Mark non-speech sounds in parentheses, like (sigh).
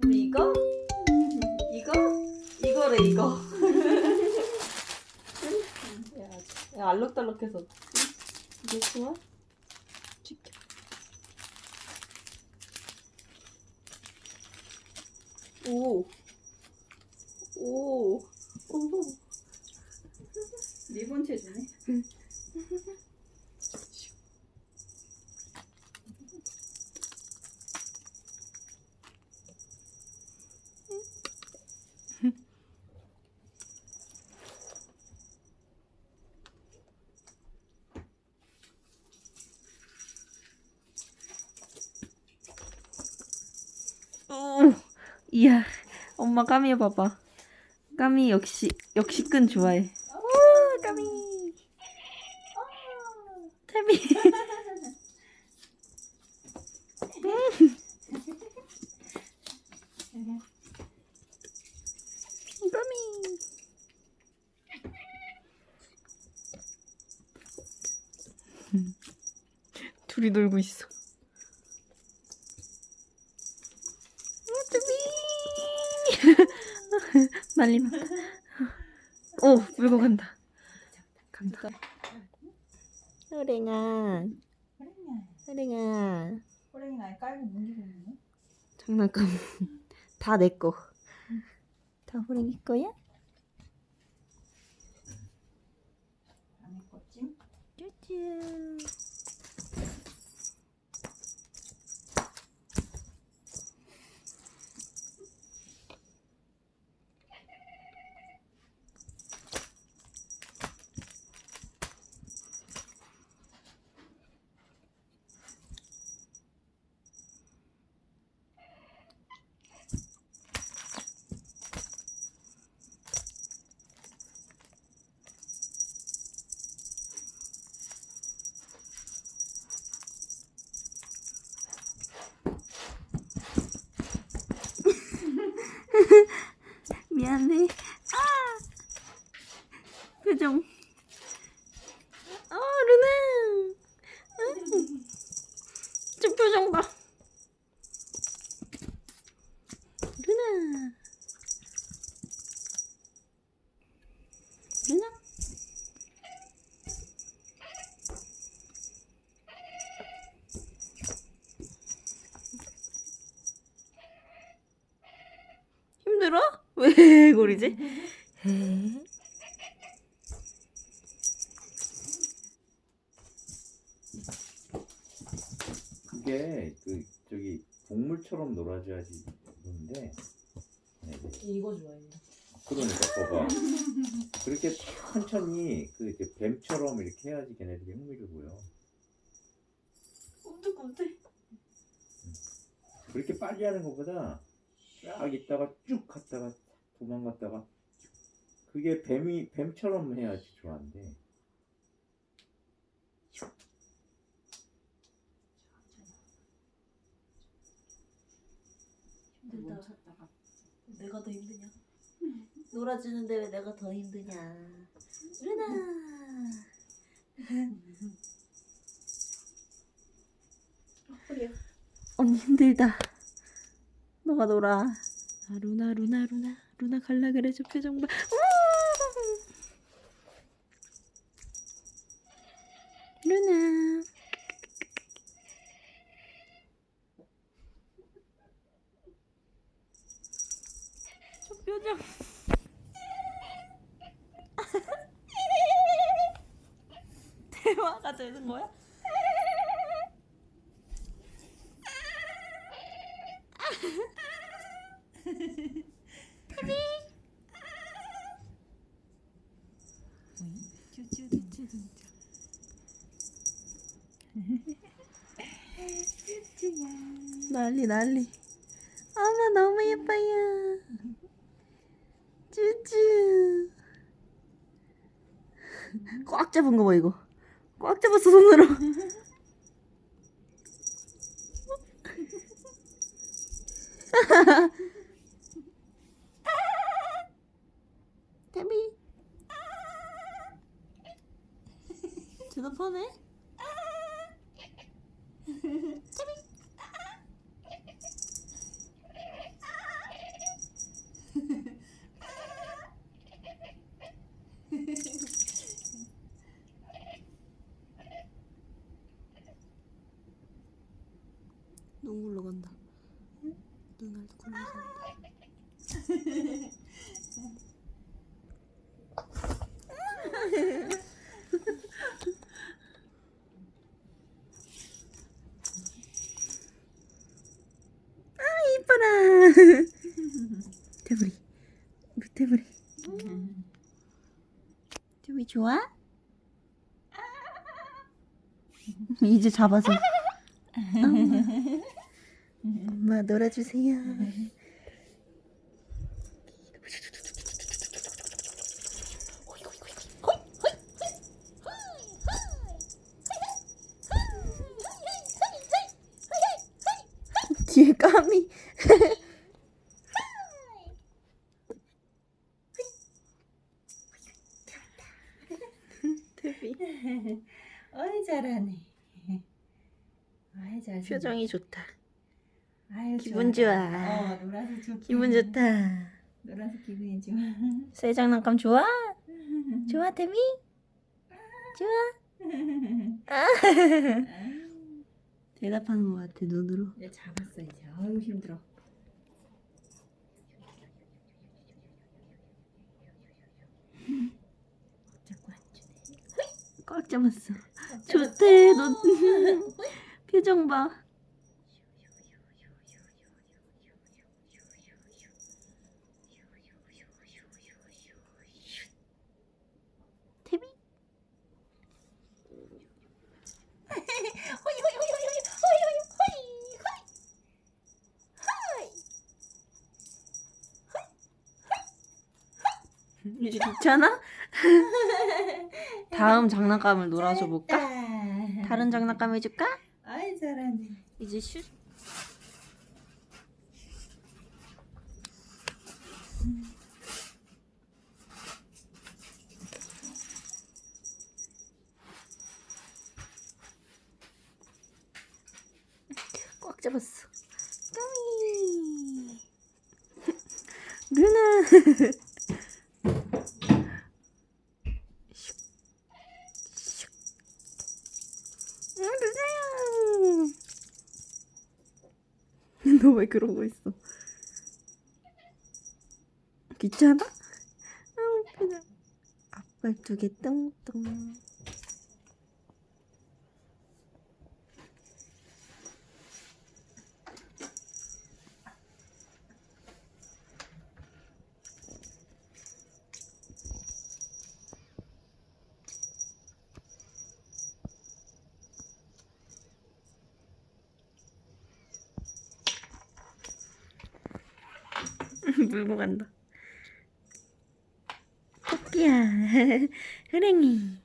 그럼 이거? 이거? 이거래 이거. 야, 야 알록달록해서. 이게 좋아? 지켜. 오. 오. 오. 리본 채주네. 오. 이야. 엄마 까미 봐봐. 까미 역시 역시 끈 좋아해. 오, 까미. 태미. 까미. 둘이 놀고 있어. 뚜비 난리막 (laughs) 오 물고 간다 간다 호랭아. 호랭아 호랭이 날 깔고 문지고 있네. 장난감 (laughs) 다 내꺼 다 호랭이 거야? 안 했겠지? 쭈쭈 미안해 아 표정 어 루나 응. 저 봐 루나 루나 힘들어? (laughs) 왜 고리지? (laughs) 동물처럼 놀아줘야지 네. 이거 좋아해. 그러니까 봐봐 그렇게 천천히 그 이제 뱀처럼 이렇게 해야지 걔네들이 흥미를 보여 꿈틀꿈틀. 그렇게 빨리 하는 것보다 쫙 있다가 쭉 갔다가 도망갔다가 그게 뱀이 뱀처럼 해야지 좋아한대 힘들다. 멈췄다가. 내가 더 힘드냐? 놀아주는데 왜 내가 더 힘드냐? 루나. 허리야. 언니 힘들다. 너가 놀아. 아, 루나 루나 루나 루나 갈라 그래 저 표정 봐. 우와! 루나. 표정. (laughs) 대화가 되는 거야? 난리 난리 어머 너무 예뻐요 쭈쭈 꽉 잡은 거 봐 이거. 꽉 잡았어 손으로. 데비 대답하네 눈을 굴려서 아 이뻐라. 태블이 태블이 태블이 좋아? 이제 잡아서 엄마, 놀아주세요 뒤에 까미 태비 어이 잘하네. 아이 잘. 표정이 좋다 아유, 기분 좋아. 좋아. 어 놀아서 좋다. 기분 좋다 놀아서 기분이 좋아. 새 장난감 좋아? 좋아 태비? 좋아? (laughs) 대답하는 것 같아 눈으로 이제 잡았어 이제. 아유 힘들어. 꽉 잡았어 좋대 너 (laughs) 표정 봐 태비? 이제 괜찮아? (laughs) 다음 장난감을 놀아줘 볼까? 다른 장난감 해줄까? 아이 잘하네. 이제 슛 꽉 잡았어 까미 루나 (laughs) (laughs) 너 (laughs) 왜 그러고 있어? 귀찮아? 아 그냥 앞발 두 개 뚱뚱 (laughs) 물고 간다. 토끼야 (laughs) 흐랭이